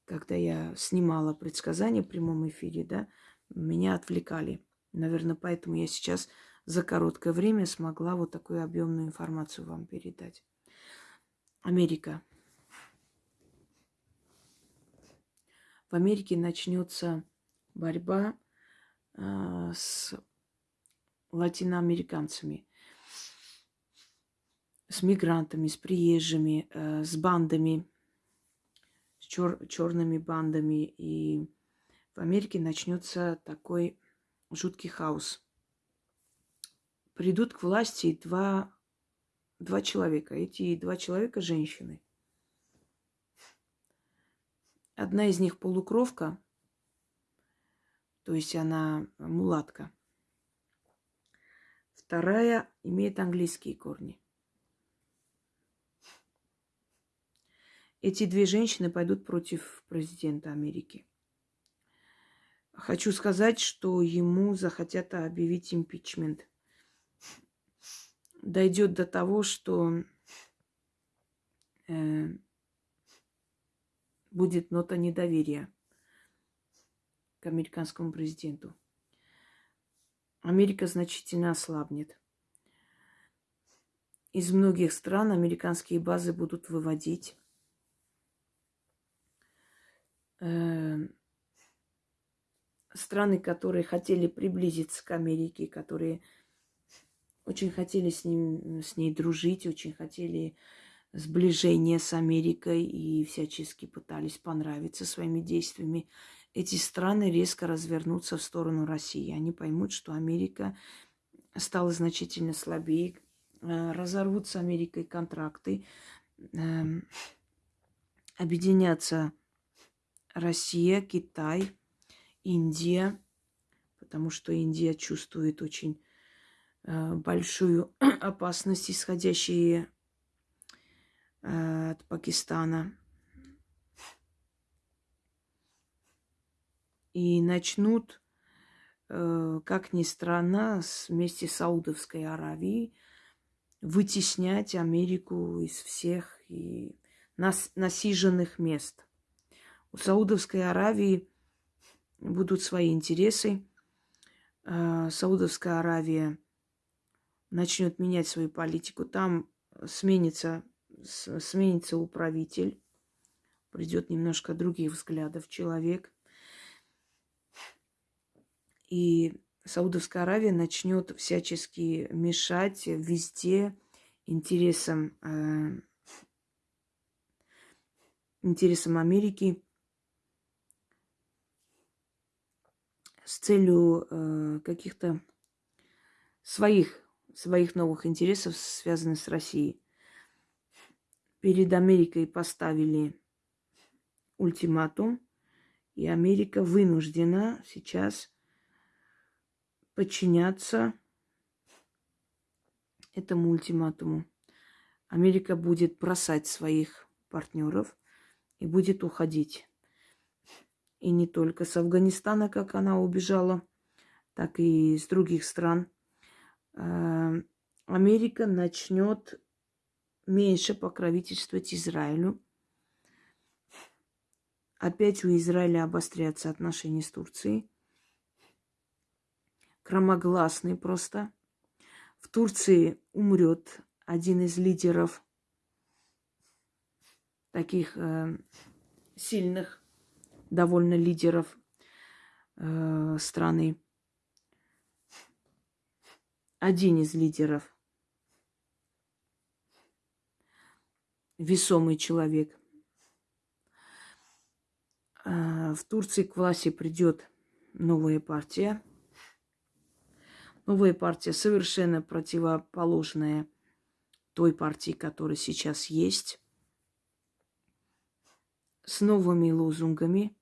когда я снимала предсказания в прямом эфире, да, меня отвлекали. Наверное, поэтому я сейчас за короткое время смогла вот такую объемную информацию вам передать. Америка. В Америке начнется борьба э, с латиноамериканцами, с мигрантами, с приезжими, э, с бандами, с чер- черными бандами. И в Америке начнется такой жуткий хаос. Придут к власти два, два человека. Эти два человека – женщины. Одна из них полукровка, то есть она мулатка – Вторая имеет английские корни. Эти две женщины пойдут против президента Америки. Хочу сказать, что ему захотят объявить импичмент. Дойдет до того, что э, будет нота недоверия к американскому президенту. Америка значительно ослабнет. Из многих стран американские базы будут выводить. Эм, страны, которые хотели приблизиться к Америке, которые очень хотели с, ним, с ней дружить, очень хотели сближения с Америкой и всячески пытались понравиться своими действиями. Эти страны резко развернутся в сторону России. Они поймут, что Америка стала значительно слабее, э, разорвут с Америкой контракты, эм, объединятся Россия, Китай, Индия, потому что Индия чувствует очень большую опасность, исходящую э, от Пакистана. И начнут, э, как ни странно, вместе с Саудовской Аравией вытеснять Америку из всех и нас, насиженных мест – у Саудовской Аравии будут свои интересы. Саудовская Аравия начнет менять свою политику. Там сменится, сменится управитель. Придет немножко других взглядов человек. И Саудовская Аравия начнет всячески мешать везде интересам, э, интересам Америки с целью э, каких-то своих, своих новых интересов, связанных с Россией. Перед Америкой поставили ультиматум, и Америка вынуждена сейчас подчиняться этому ультиматуму. Америка будет бросать своих партнеров и будет уходить. И не только с Афганистана, как она убежала, так и из других стран. Э, Америка начнет меньше покровительствовать Израилю. Опять у Израиля обострятся отношения с Турцией. Громогласный просто. В Турции умрет один из лидеров таких э, сильных довольно лидеров э, страны. Один из лидеров. Весомый человек. Э, в Турции к власти придет новая партия. Новая партия совершенно противоположная той партии, которая сейчас есть, с новыми лозунгами,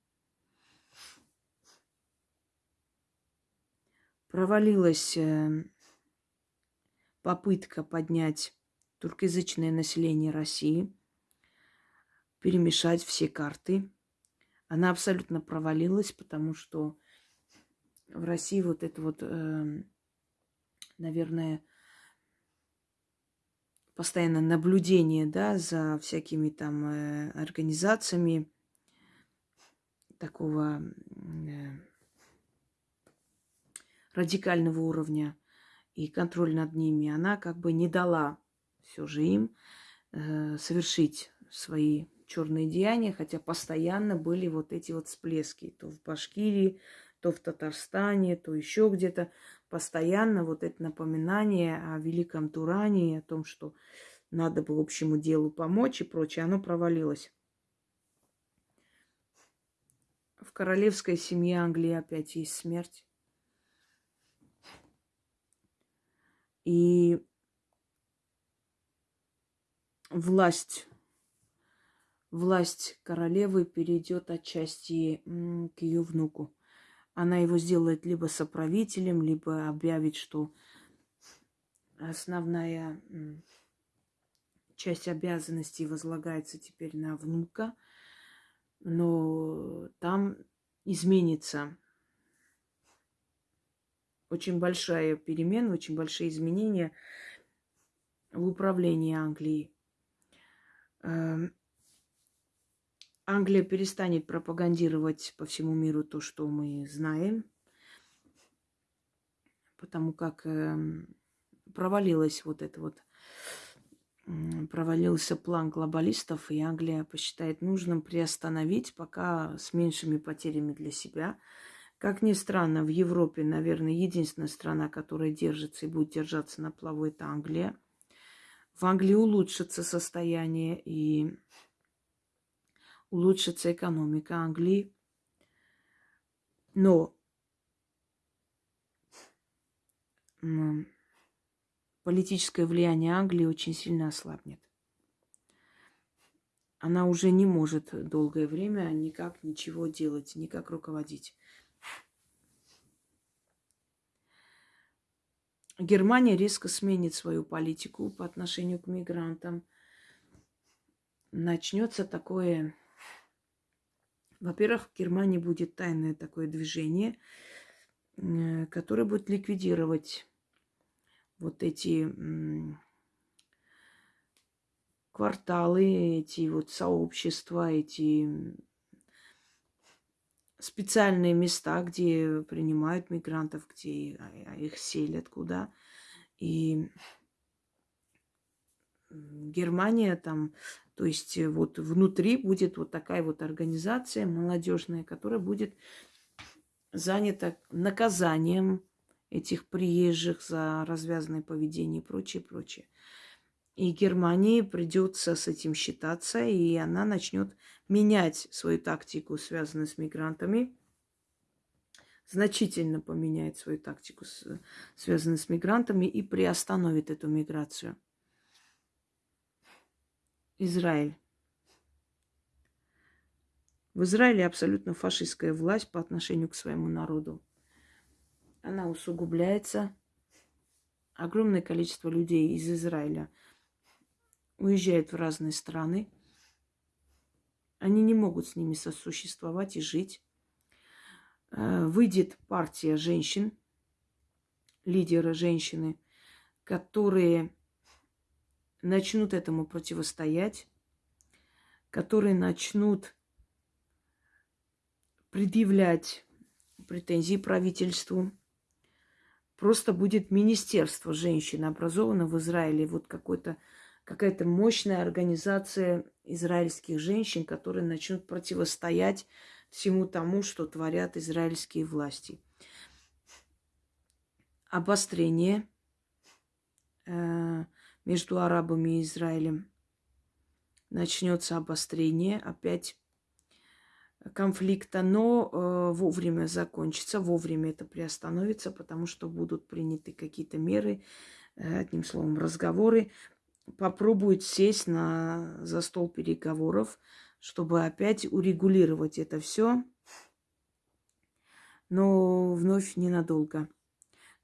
провалилась э, попытка поднять туркоязычное население России, перемешать все карты. Она абсолютно провалилась, потому что в России вот это вот, э, наверное, постоянно наблюдение, да, за всякими там э, организациями такого радикального уровня и контроль над ними, она как бы не дала все же им э, совершить свои черные деяния, хотя постоянно были вот эти вот всплески. То в Башкирии, то в Татарстане, то еще где-то. Постоянно вот это напоминание о великом Туране, о том, что надо бы общему делу помочь и прочее, оно провалилось. В королевской семье Англии опять есть смерть. И власть, власть королевы перейдет отчасти к ее внуку. Она его сделает либо соправителем, либо объявит, что основная часть обязанностей возлагается теперь на внука, но там изменится очень большая перемена, очень большие изменения в управлении Англией. Эм, Англия перестанет пропагандировать по всему миру то, что мы знаем, потому как эм, провалилась вот это вот, провалился план глобалистов, и Англия посчитает нужным приостановить, пока с меньшими потерями для себя – Как ни странно, в Европе, наверное, единственная страна, которая держится и будет держаться на плаву, это Англия. В Англии улучшится состояние и улучшится экономика Англии. Но политическое влияние Англии очень сильно ослабнет. Она уже не может долгое время никак ничего делать, никак руководить. Германия резко сменит свою политику по отношению к мигрантам. Начнется такое... Во-первых, в Германии будет тайное такое движение, э, которое будет ликвидировать вот эти кварталы, эти вот сообщества, эти специальные места, где принимают мигрантов, где а, их селят куда. И Германия там, то есть вот внутри будет вот такая вот организация молодежная, которая будет занята наказанием этих приезжих за развязанное поведение и прочее, прочее. И Германии придется с этим считаться, и она начнет менять свою тактику, связанную с мигрантами, значительно поменяет свою тактику, связанную с мигрантами, и приостановит эту миграцию. Израиль. В Израиле абсолютно фашистская власть по отношению к своему народу. Она усугубляется. Огромное количество людей из Израиля уезжает в разные страны – они не могут с ними сосуществовать и жить. Э, выйдет партия женщин, лидеры женщины, которые начнут этому противостоять, которые начнут предъявлять претензии правительству. Просто будет министерство женщин образовано в Израиле, вот какой-то какая-то мощная организация израильских женщин, которые начнут противостоять всему тому, что творят израильские власти. Обострение э, между арабами и Израилем. Начнется обострение опять конфликта, но э, вовремя закончится, вовремя это приостановится, потому что будут приняты какие-то меры, э, одним словом, разговоры попробует сесть на, за стол переговоров, чтобы опять урегулировать это все, но вновь ненадолго.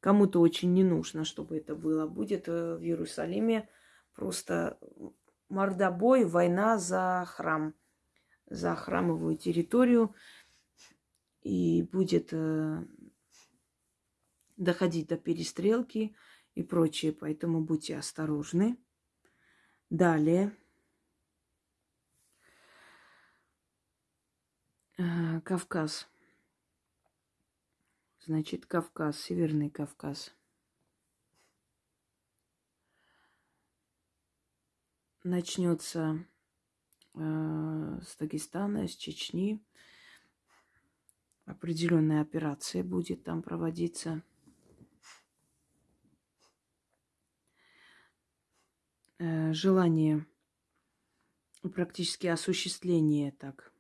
Кому-то очень не нужно, чтобы это было. Будет э, в Иерусалиме просто мордобой, война за храм, за храмовую территорию. И будет э, доходить до перестрелки и прочее. Поэтому будьте осторожны. Далее. Э, Кавказ. Значит, Кавказ, Северный Кавказ. Начнется э, с Дагестана, с Чечни. Определенная операция будет там проводиться. Желание, практически осуществление так,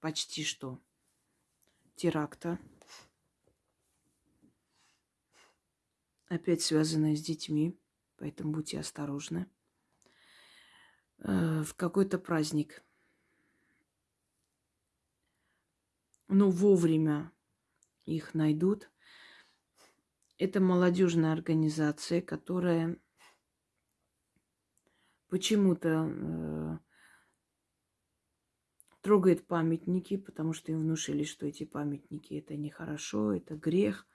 почти что теракта, опять связанное с детьми, поэтому будьте осторожны. Э, в какой-то праздник. Но вовремя их найдут. Это молодежная организация, которая почему-то э, трогает памятники, потому что им внушили, что эти памятники это нехорошо, это грех.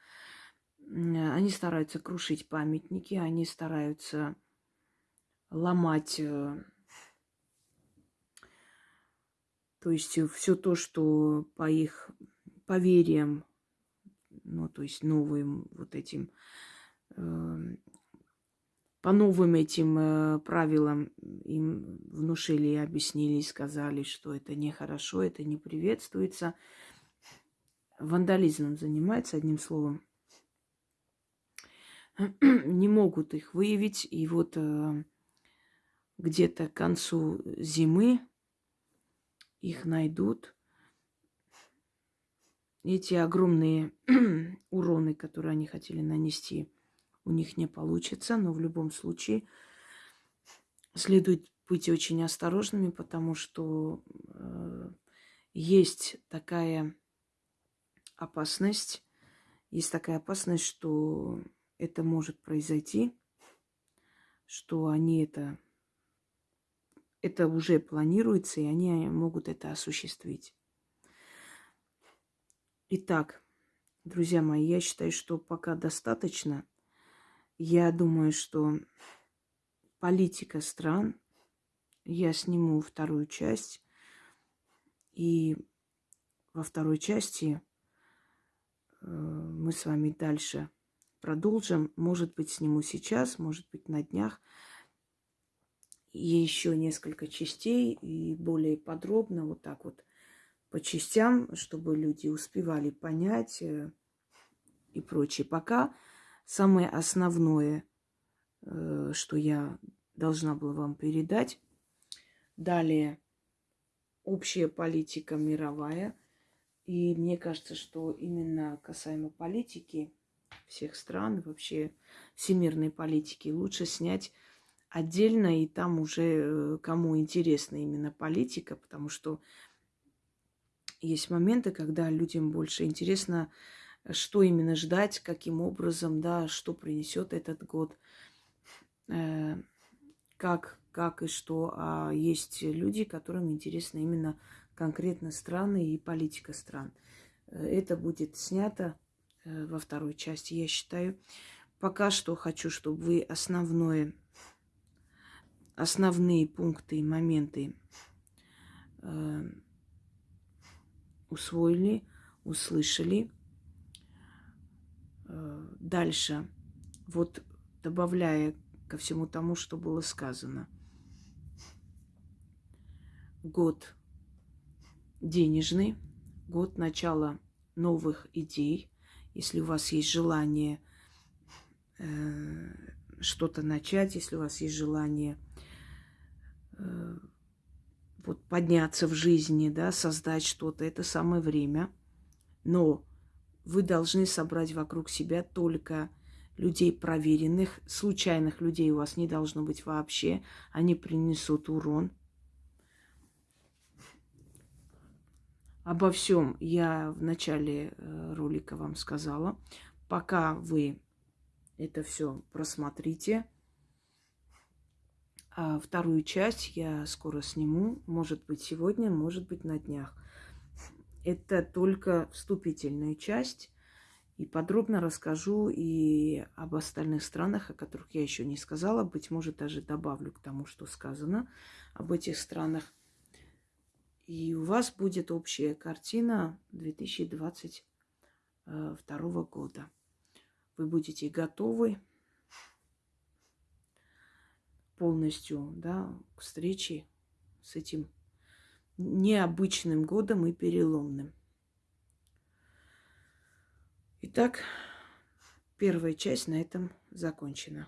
Они стараются крушить памятники, они стараются ломать, э, то есть все то, что по их поверьям, ну, то есть новым вот этим э, по новым этим э, правилам им внушили, объяснили, сказали, что это нехорошо, это не приветствуется. вандализмом занимается, одним словом. Не могут их выявить. И вот э, где-то к концу зимы их найдут. Эти огромные уроны, которые они хотели нанести, у них не получится. Но в любом случае следует быть очень осторожными, потому что э, есть такая опасность, есть такая опасность, что это может произойти, что они это, это уже планируется, и они могут это осуществить. Итак, друзья мои, я считаю, что пока достаточно. Я думаю, что политика стран, я сниму вторую часть, и во второй части э, мы с вами дальше продолжим. Может быть, сниму сейчас, может быть, на днях. И еще несколько частей и более подробно, вот так вот по частям, чтобы люди успевали понять э, и прочее. Пока самое основное, э, что я должна была вам передать. Далее общая политика мировая – и мне кажется, что именно касаемо политики всех стран, вообще всемирной политики, лучше снять отдельно, и там уже э, кому интересна именно политика, потому что есть моменты, когда людям больше интересно, что именно ждать, каким образом, да, что принесет этот год, э, как, как и что. А есть люди, которым интересно именно конкретно страны и политика стран. Э, это будет снято э, во второй части, я считаю. Пока что хочу, чтобы вы основное, основные пункты и моменты э, усвоили, услышали. Э, дальше, вот добавляя ко всему тому, что было сказано. Год денежный, год начала новых идей. Если у вас есть желание э, что-то начать, если у вас есть желание э, вот подняться в жизни, да, создать что-то, это самое время. Но вы должны собрать вокруг себя только людей проверенных, случайных людей у вас не должно быть вообще. Они принесут урон, Обо всем я в начале э, ролика вам сказала. Пока вы это все просмотрите, а вторую часть я скоро сниму. Может быть сегодня, может быть на днях. Это только вступительная часть. И подробно расскажу и об остальных странах, о которых я еще не сказала. Быть может, даже добавлю к тому, что сказано об этих странах. И у вас будет общая картина 2022 года. Вы будете готовы полностью да, к встрече с этим необычным годом и переломным. Итак, первая часть на этом закончена.